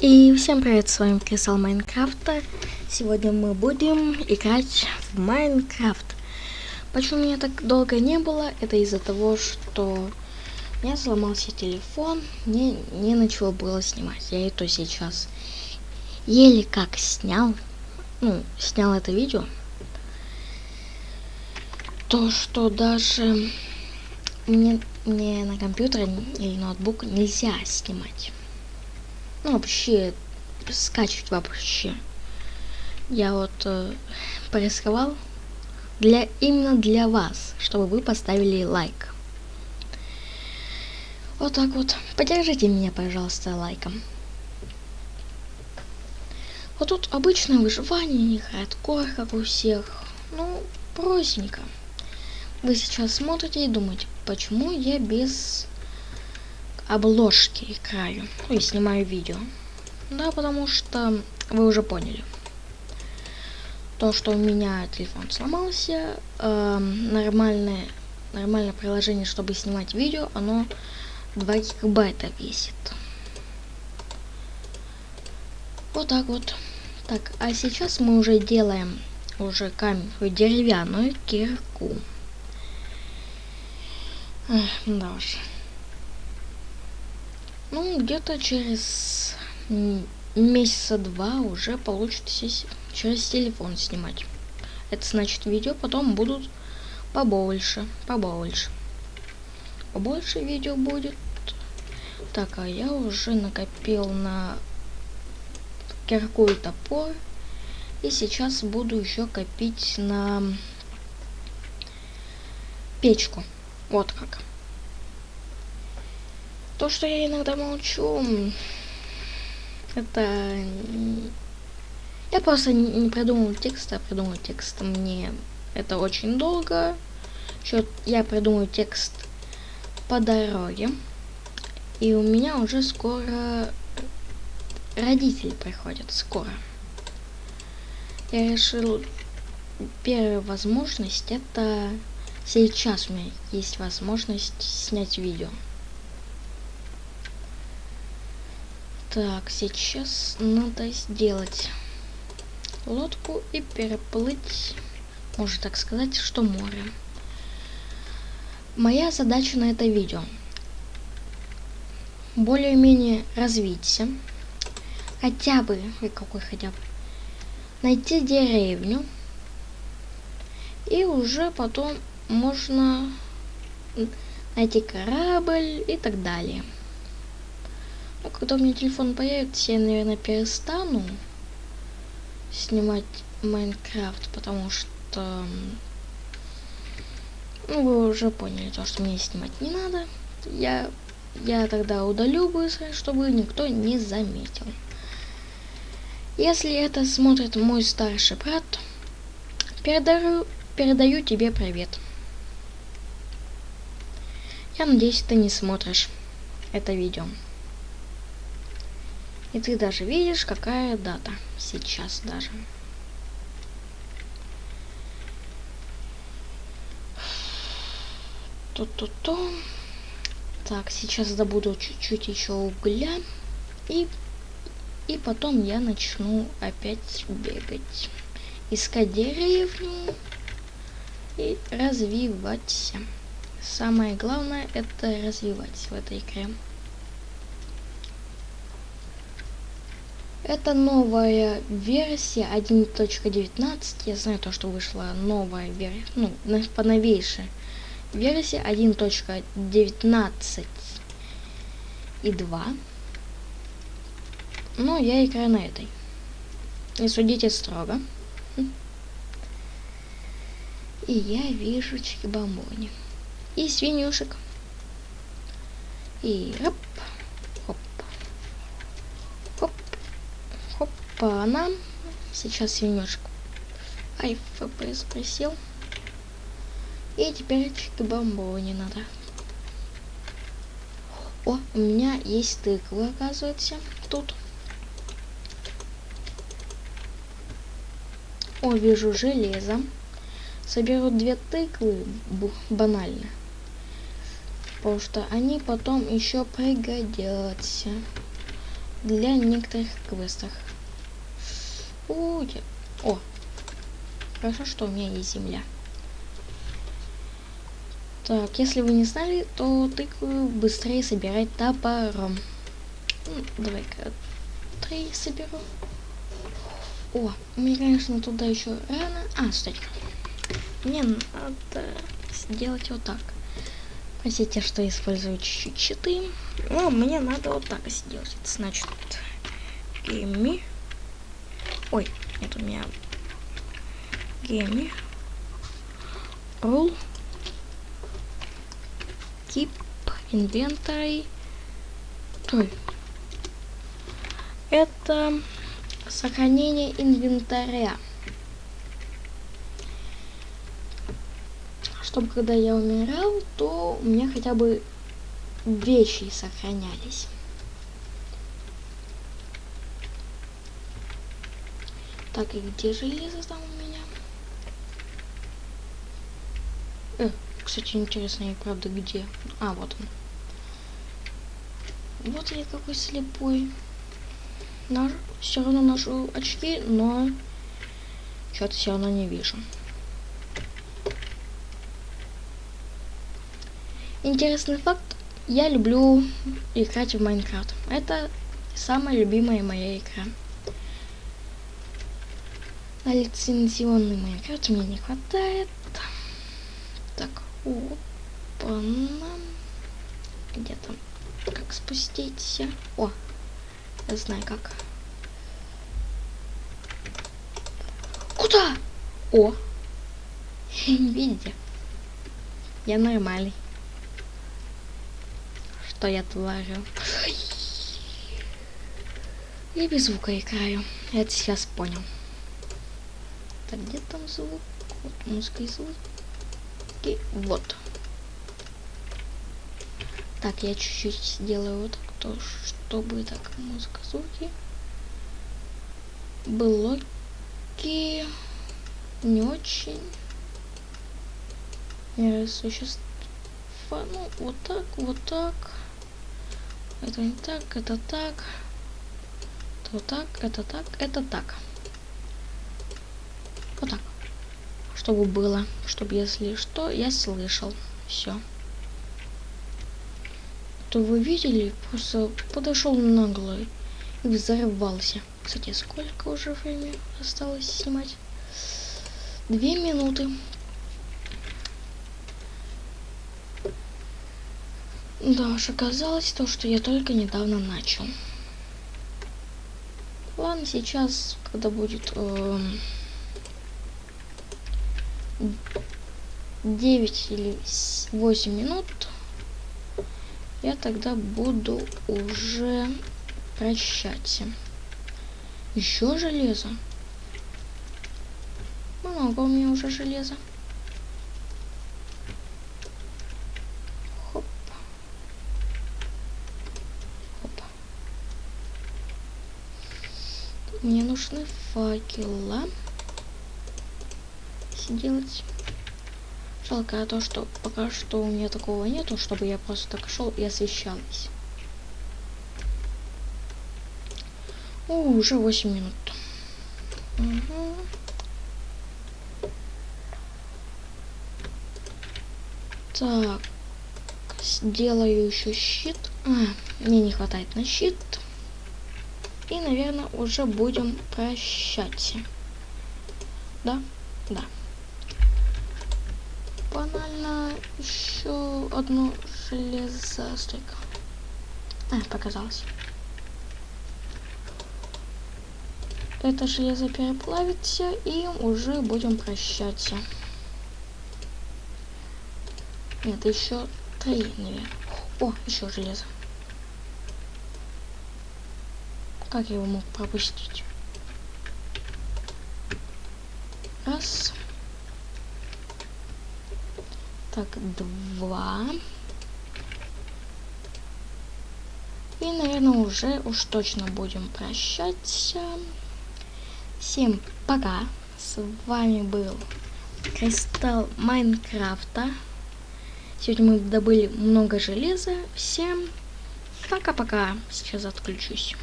И всем привет, с вами Крисал Майнкрафта. Сегодня мы будем играть в Майнкрафт. Почему меня так долго не было? Это из-за того, что у меня сломался телефон, мне не начало было снимать. Я это сейчас еле как снял, ну, снял это видео. То, что даже мне, мне на компьютере или ноутбук нельзя снимать. Ну, вообще, скачивать вообще. Я вот э, порисковал для, именно для вас, чтобы вы поставили лайк. Вот так вот. Поддержите меня, пожалуйста, лайком. Вот тут обычное выживание, не хардкор, как у всех. Ну, простенько. Вы сейчас смотрите и думаете, почему я без обложки играю ну, и снимаю видео. Да, потому что вы уже поняли. То, что у меня телефон сломался, э, нормальное, нормальное приложение, чтобы снимать видео, оно 2 гигабайта весит. Вот так вот. Так, а сейчас мы уже делаем уже камень, деревянную кирку. Эх, да уж. Ну, где-то через месяца два уже получится через телефон снимать. Это значит видео потом будут побольше, побольше. Побольше видео будет. Так, а я уже накопил на кирку и топор. И сейчас буду еще копить на печку. Вот как. То, что я иногда молчу, это... Я просто не придумал текст, а придумал текст. Мне это очень долго. Еще я придумаю текст по дороге. И у меня уже скоро родители приходят. Скоро. Я решил, первая возможность это сейчас у меня есть возможность снять видео. Так, сейчас надо сделать лодку и переплыть, можно так сказать, что море. Моя задача на это видео более-менее развиться, хотя бы, и какой хотя бы, найти деревню, и уже потом можно найти корабль и так далее. А когда у меня телефон появится, я, наверное, перестану снимать Майнкрафт, потому что... Ну, вы уже поняли то, что мне снимать не надо. Я, я тогда удалю быстро, чтобы никто не заметил. Если это смотрит мой старший брат, передаю, передаю тебе привет. Я надеюсь, ты не смотришь это видео. И ты даже видишь, какая дата сейчас даже. То-то-то. Так, сейчас добуду чуть-чуть еще угля. И, и потом я начну опять бегать. Искать деревню и развиваться. Самое главное это развивать в этой игре. Это новая версия 1.19. Я знаю то, что вышла новая версия, ну, по новейшей версия 1.19 и 2. Но я играю на этой. Не судите строго. И я вижу чикбамбони. И свинюшек. И оп. Опа-на. Сейчас свинюшек. Ай, ФПС присел. И теперь бомбу не надо. О, у меня есть тыквы, оказывается, тут. О, вижу железо. Соберу две тыквы, банально. Потому что они потом еще пригодятся. для некоторых квестов. О, О, хорошо, что у меня есть земля. Так, если вы не знали, то тыкву быстрее собирать топором. Ну, Давай-ка три соберу. О, мне, конечно, туда еще рано. А, стой. Мне надо сделать вот так. Простите, что использую чуть-чуть щиты. Но мне надо вот так сделать. Значит, гейми. Ой, это у меня гейми. Rule. Keep inventory. Ой. Это Сохранение инвентаря. Чтобы когда я умирал, то у меня хотя бы вещи сохранялись. Так, и где железо там у меня? Э, кстати, интересно, и правда где? А, вот он. Вот я какой слепой наш, все равно ношу очки, но что-то все равно не вижу. Интересный факт. Я люблю играть в Майнкрафт. Это самая любимая моя игра. На лицензионный Майнкрафт мне не хватает. Так, опа, где там? Как спуститься? О, я знаю как. Куда? О! Видите? Я нормальный. Что я творю? Я без звука играю. Это сейчас понял. Так, где там звук? Вот музыка и звук. И вот. Так, я чуть-чуть сделаю вот так, то, чтобы так музыка, звуки. Блоки не очень. Существа. Ну, вот так, вот так. Это не так, это так. Вот так, это так, это так. Вот так. Чтобы было, чтобы если что, я слышал. Все то вы видели, просто подошел нагло и взорвался. Кстати, сколько уже времени осталось снимать? Две минуты. Да уж оказалось то, что я только недавно начал. Ладно, сейчас, когда будет э, 9 или 8 минут, я тогда буду уже прощаться. Еще железо. Много у меня уже железа. Хоп. Хоп. Мне нужны факела. Сделать Жалко то, что пока что у меня такого нету, чтобы я просто так шел и освещалась. О, уже 8 минут. Угу. Так, сделаю еще щит. А, мне не хватает на щит. И, наверное, уже будем прощаться. Да? Да банально еще одну железостойку. А, показалось. Это железо переплавится и уже будем прощаться. Нет, еще три, наверное. О, еще железо. Как я его мог пропустить? Раз. Так, два. И, наверное, уже уж точно будем прощаться. Всем пока. С вами был Кристалл Майнкрафта. Сегодня мы добыли много железа. Всем пока-пока. Сейчас отключусь.